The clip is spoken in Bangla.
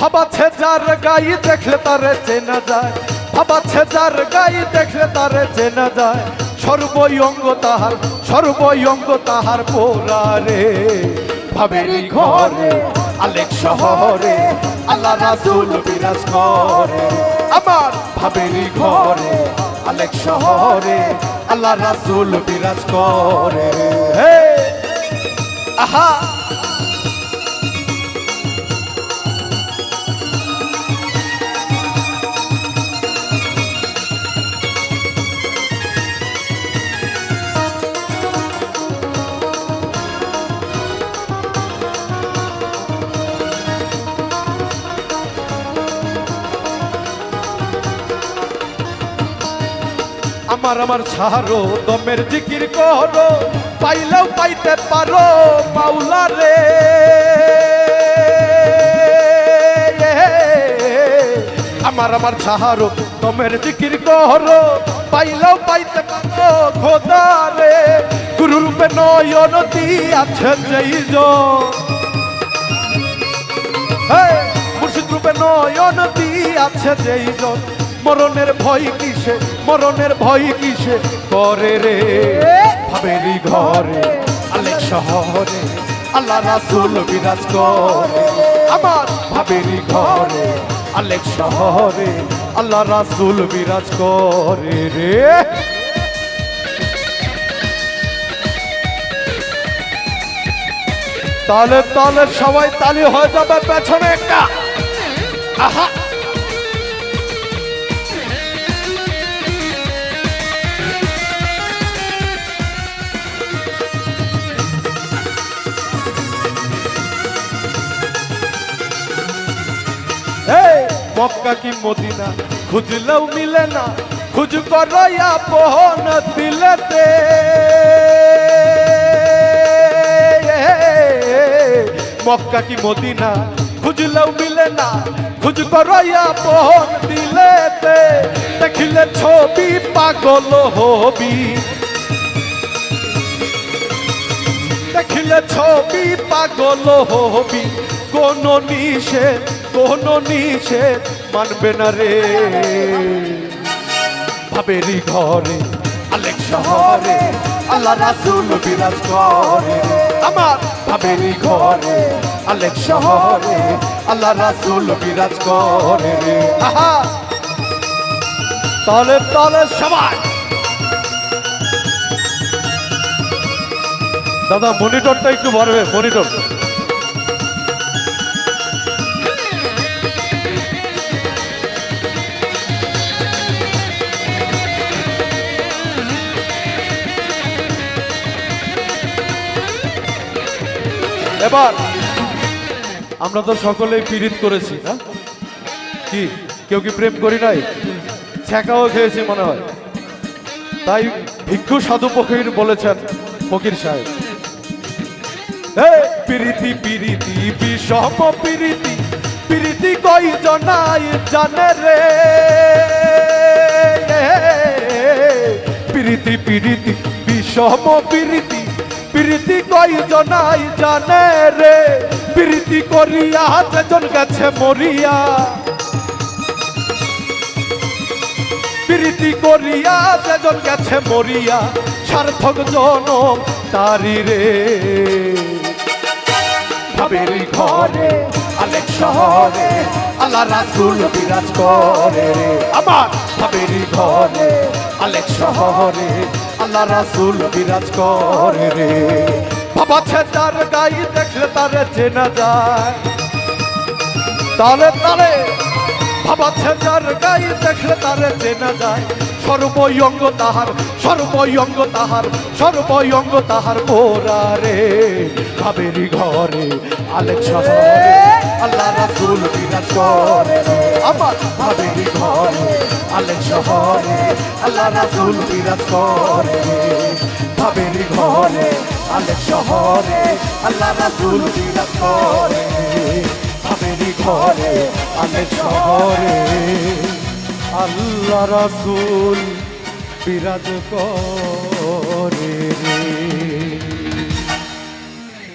ভাবাচ্ছে যার গাই দেখলে তারে চেনা যায়। ভাবাচ্ছে যার গাই দেখলে তারে চেনা যায়। সর্বয়ঙ্গ তাহার সর্বয়ঙ্গ তাহার পোরারে ভাবেরি ঘরে, আলেক শহরে, আল্লাহ রাসূল বিরাজ করে। আমার ভাবেরি ঘরে, আলেক শহরে, আল্লাহ রাসূল বিরাজ করে। আহা! আমার আমার ছাড়ো, দমের জিকির করো, পাইলেও পাইতে পারো মাওলা রে। আমার আমার ছাড়ো, দমের জিকির করো, পাইলেও পাইতে পারো খোদা রে। গুরু রূপে নয়ন আছে যেই মুর্শিদ রূপে নয়ন আছে যেই জন মরণের ভয় কিসে? মরণের ভয় কিসে? করে রে ভাবেরি ঘরে, আলেক শহরে, আল্লাহ রাসূল বিরাজ করে। আমার ভাবেরি ঘরে, আলেক শহরে, আল্লাহ রাসূল বিরাজ করে রে। তাহলে তাহলে সবাই তালি হয়ে যাবে পেছনে একটা। আহা! মক্কা কি মদিনা? খুঁজলেও মিলে না। খুঁজ করয়া পহন দিলেতে। মক্কা কি মদিনা? খুঁজলেও মিলে না। খুঁজ করয়া পহন দিলেতে। দেখিলে ছবি পাগল হবি। দেখিলে ছবি পাগল হবি। কোন নিষেধ কোন নিষেধ মানবে না রে। ভাবেরি ঘরে, আলেক শহরে, আল্লাহ রাসূল বিরাজ করে। আমার ভাবেরি ঘরে, আলেক শহরে, আল্লাহ রাসূল বিরাজ করে রে। তলে তলে সবাই। দাদা, মনিটরটা একটু বাড়বে, মনিটর। এবার আমরা তো সকলেই পীড়িত করেছি না কি কেউ কি প্রেম করি নাই ছ্যাঁকাও খেয়েছি মনে হয় তাই ভিক্ষু সাধু ফকির বলেছেন ফকির সাহেব পিরিতি পিরিতি বিষম পিরিতি পিরিতি কই জনাই জানে রে পিরিতি পিরিতি বিষম পিরিতি পিরিতি কই জনাই জানে রে। পিরিতি করিয়া যেজন গেছে মরিয়া। প্রীতি করিয়া যেজন গেছে মরিয়া, সার্থক জনম তারি রে। ভাবেরি ঘরে, আলেক শহরে, আল্লাহ রাসূল বিরাজ করে আমার ভাবেরি ঘরে, আলেক শহরে আল্লাহ রাসুল বিরাজ করে রে। বাবা ছেদার গাই দেখলে তারে চেনা যায়। তালে তালে বাবা ছেদার গাই দেখলে তারে চেনা যায়। সর্বয়ঙ্গ তাহার সর্বয়ঙ্গ তাহার সর্বয়ঙ্গ তাহার পোরা রে কাবেরি ঘরে আলেক শহরে আল্লাহ রাসূল বিরাজ করে আমার কাবেরি ঘরে আলেক শহরে আল্লাহ রাসূল বিরাজ করে কাবেরি ঘরে আলেক শহরে আল্লাহ রাসূল বিরাজ করে আমেরি ঘরে আমি শহরে আল্লাহ রাসুল বিরাজ করে রে।